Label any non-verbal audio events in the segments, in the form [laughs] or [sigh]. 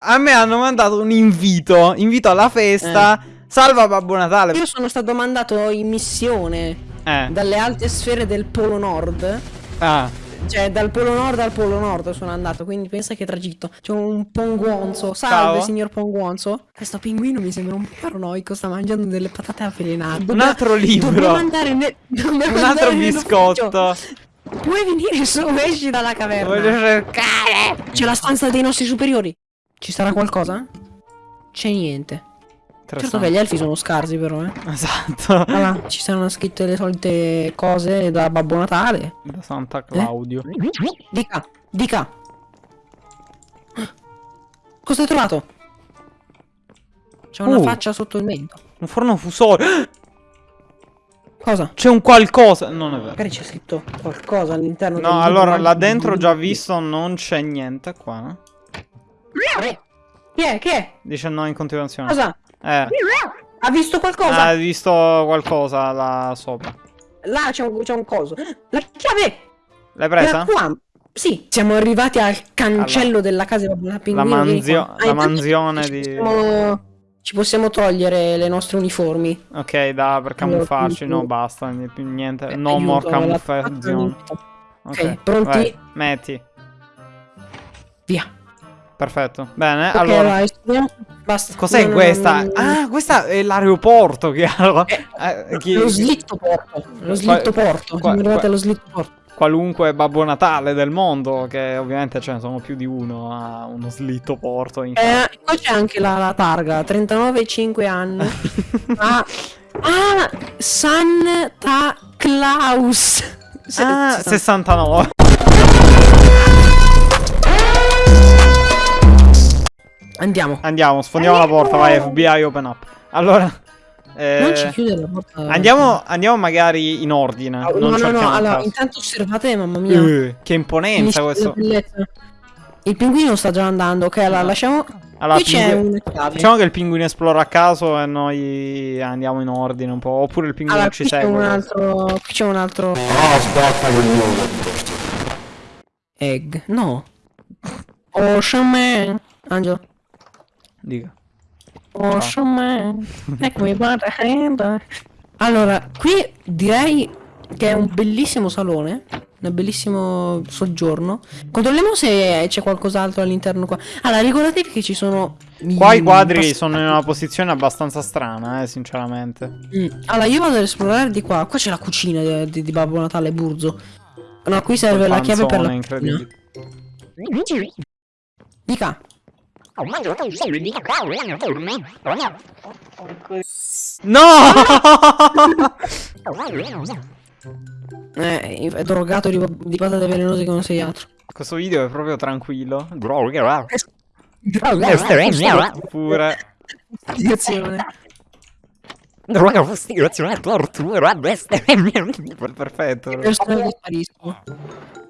A me hanno mandato un invito. Invito alla festa. Eh. Salva Babbo Natale. Io sono stato mandato in missione Eh. dalle alte sfere del Polo Nord. Ah. Cioè, dal Polo Nord al Polo Nord sono andato, quindi pensa che tragitto. C'è un ponguonzo. Salve, Ciao. signor ponguonzo. Questo pinguino mi sembra un po' paranoico, sta mangiando delle patate avvelenate. Un altro libro. Dobbiamo andare ne- dobbiamo Un altro biscotto. Puoi venire su, esci dalla caverna. Voglio cercare. C'è la stanza dei nostri superiori. Ci sarà qualcosa? C'è niente. Certo che gli elfi sono scarsi però, eh. Esatto. Allora, [laughs] ci saranno scritte le solite cose da Babbo Natale. Da Santa Claudio. Dica, dica. Cosa hai trovato? C'è una Uh. faccia sotto il mento. Un forno fusore. [gasps] Cosa? C'è un qualcosa. Non è vero. Magari c'è scritto qualcosa all'interno del No, allora là dentro ho già visto, non c'è niente qua. no? Chi è? Chi è? Dice no in continuazione. Cosa? Eh. Ha visto qualcosa? Hai visto qualcosa là sopra? Là c'è un, un coso. La chiave! L'hai presa? Qua. Sì, siamo arrivati al cancello della casa di Babbo La, Pinguino. vieni manzio-. Ah, la intanto mansione ci di... possiamo- Ci possiamo togliere le nostre uniformi. Ok, da per camuffarci. No, basta. Niente. Eh, No aiuto, more la- camuffazione. Ok, pronti? vai, metti. Via. Perfetto. Bene, Ok, allora. vai. Basta. Cos'è No, questa? no, no. Ah, questa è l'aeroporto, chiaro. Eh, chi- Lo slitto porto. Lo slitto porto. qua- qua- allo slitto porto. qualunque Babbo Natale del mondo, che ovviamente ce ne sono più di uno, ha uno slitto porto in Eh, qua c'è anche la, la targa. 39 5 anni. [laughs] ah, ah, Santa Claus. Ah, se- 69. Andiamo. Andiamo, sfondiamo la porta, vai FBI open up. Allora, eh, Non ci chiude la porta. andiamo, andiamo magari in ordine. No, non no, no, cerchiamo a allora, caso. intanto osservate, mamma mia. Eh, che imponenza questo. Il pinguino sta già andando, ok? Allora lasciamo. Allora, Qui c'è pingu-. Diciamo che il pinguino esplora a caso e noi andiamo in ordine un po'. Oppure il pinguino Allora, ci qui c'è segue. un altro. Qui c'è un altro. Egg. No. [laughs] Ocean Man. Angelo. Dica. Ocean Man. Eccomi guarda. Allora, qui direi che è un bellissimo salone. Un bellissimo soggiorno. Controlliamo se c'è qualcos'altro all'interno qua. Allora, ricordatevi che ci sono. Qua i quadri sono in una posizione abbastanza strana, eh, sinceramente. Mm. Allora, io vado ad esplorare di qua. Qua c'è la cucina di, di- di Babbo Natale Burzo. No, qui serve la chiave per la. Dica. No! [laughs] Eh, è drogato di, di patate velenose che non sei altro. Questo video è proprio tranquillo. Pure. Spiegazione. Perfetto. I personaggi spariscono.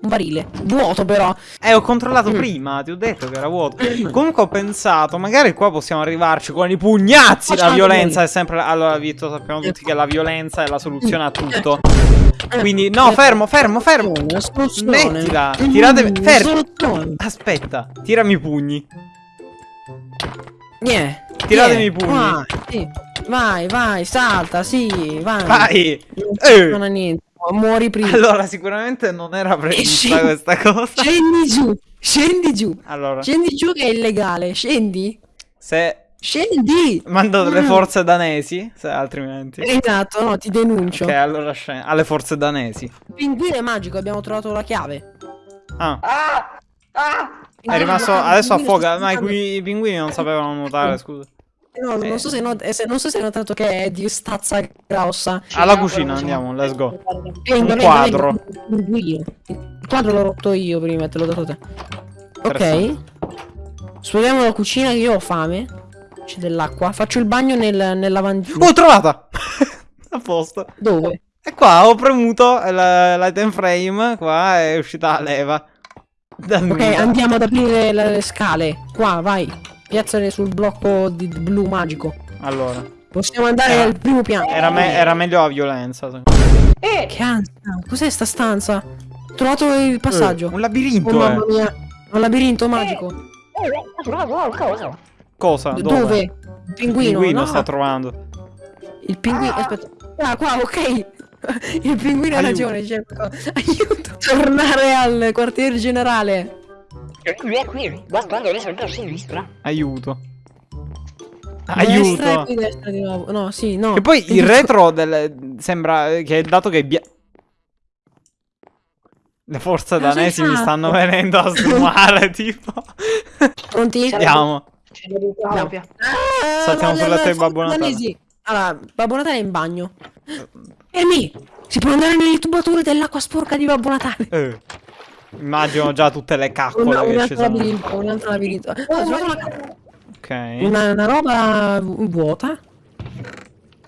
Un barile. Vuoto però. Eh, ho controllato prima, ti ho detto che era vuoto. Comunque ho pensato, magari qua possiamo arrivarci con i pugnazzi. La violenza è sempre. Allora, Vito, sappiamo tutti che la violenza è la soluzione a tutto. Eh, Quindi, no, fermo, fermo, fermo. Soluzione, soluzione. Smettila. Tiratemi. Mm, Fermo. Aspetta, tirami i pugni. Niente. Tiratemi i pugni. Vai, sì. vai, vai, salta, sì, vai. Vai. Non Eh. funziona niente. Muori prima. Allora, sicuramente non era prevista scendi- questa cosa. Scendi giù, scendi giù. Allora, Scendi giù che è illegale. Scendi. se Scendi. mando delle Mm. forze danesi, se altrimenti. Esatto, no, ti denuncio. Ok, allora scende. Alle forze danesi. Pinguino è magico, abbiamo trovato la chiave. Ah, è Pinguino, rimasto. il Adesso affoga. Ma i, pinguini non sapevano nuotare, scusa. No, non so se, not- eh, se- non so se hai notato che è di stazza grossa. Alla cucina andiamo, let's go. Venga, quadro. Pinguino. Il quadro l'ho rotto io prima te l'ho dato te. Ok. Esploriamo la cucina che io ho fame. C'è dell'acqua. Faccio il bagno nel, nel lavandino. Oh, trovata! [laughs] A posto. Dove? E qua ho premuto l- l'item frame. Qua è uscita la leva. Da Ok, andiamo ad aprire le scale. Qua, vai. Piazzale sul blocco di blu magico. Allora, Possiamo andare Era- al primo piano. era, me- era meglio la violenza. me. Che ansia. Cos'è sta stanza? Ho trovato il passaggio. Eh, un labirinto. Oh mamma eh. mia. Un labirinto magico. Cosa? Dove? Dove? Il Il pinguino, pinguino no? sta trovando. Il pinguino, aspetta. Ah, qua, ok. [laughs] Il pinguino ha Aiuto. ragione, cerco. Aiuto. Tornare al quartier generale. Lui è qui, guardando le solite a sinistra. Aiuto. Destra e Aiuto. poi destra di nuovo. No, sì, no. Che poi il retro del... sembra che dato che bia- le forze danesi mi stanno venendo a sfumare, [laughs] tipo. Pronti? Andiamo. Copia. Ah, Saltiamo no, sulla no, te, Babbo Natale. danesi. Allora, Babbo Natale è in bagno. Fermi! Si può andare nelle tubature dell'acqua sporca di Babbo Natale. Eh. Immagino già tutte le Una, caccole un che ci altro sono. labirinto, un altro labirinto. Una, Ok. una, una roba vuota.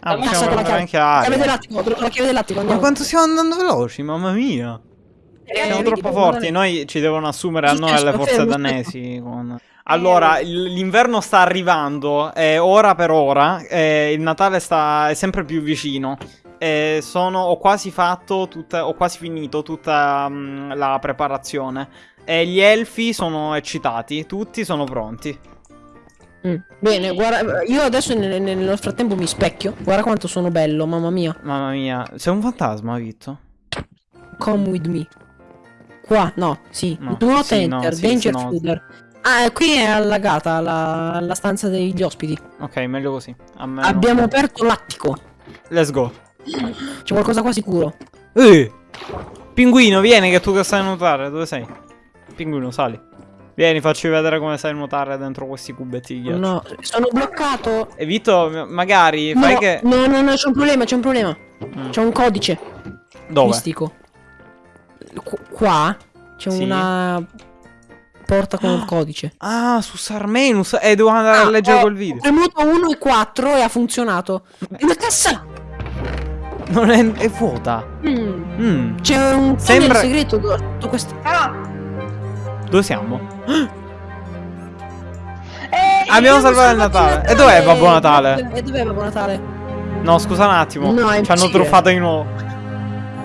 Ah, Passa possiamo la prendere chiave. anche Chiave aria. dell'attico, trovo la chiave dell'attico. Ma quanto stiamo andando veloci, mamma mia. Eh, Siamo troppo forti. Natale- Noi ci devono assumere a noi le certo, forze danesi. [laughs] con- Allora, il- l'inverno sta arrivando, e ora per ora, e il Natale sta, è sempre più vicino. E sono, ho quasi fatto tutta, ho quasi finito tutta mm, la preparazione. E gli elfi sono eccitati, tutti sono pronti. Mm, Bene, guarda, io adesso nel, nel frattempo mi specchio. Guarda quanto sono bello, mamma mia. Mamma mia, sei un fantasma, Vitto? Come with me. Qua, no, sì. No, Do not sì, no, enter, sì, danger no. fooder. Ah, eh, qui è allagata la, la stanza degli ospiti. Ok, meglio così. Abbiamo aperto l'attico. Let's go. C'è qualcosa qua sicuro. Eh! Pinguino, vieni che tu che sai nuotare. Dove sei? Pinguino, sali. Vieni, facci vedere come sai nuotare dentro questi cubetti di ghiaccio. No, sono bloccato. E Vito, m- magari No, fai che... no, no, no, c'è un problema, c'è un problema. Mm. C'è un codice Dove? mistico. Qu- qua c'è Sì. una porta con il codice. Ah, su Sarmenus. Eh, devo andare a Ah, leggere ho quel video. premuto 1 e 4 e ha funzionato. È una cassa! Non è... è vuota. Mm. Mm. C'è un Sembra- segreto sotto questo. Dove siamo? [gasps] Eh, Abbiamo salvato il Natale. E dov'è Babbo Natale? E dov'è Babbo Natale? No, scusa un attimo. No, Ci hanno truffato di nuovo.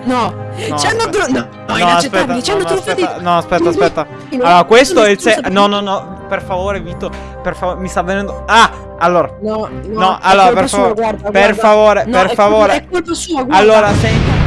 No, No, ci hanno aspetta. tru- No, no, No, inaccettabile, aspetta, ci hanno no, no, truffati. aspetta, no, aspetta, [laughs] Allora, questo è il se- No, no, no. Per favore, Vito. Per favore, mi sta venendo. Ah! Allora. No, no, No, allora, per favore. Per favore, No, per favore. È colpa sua, guarda. Allora, senti.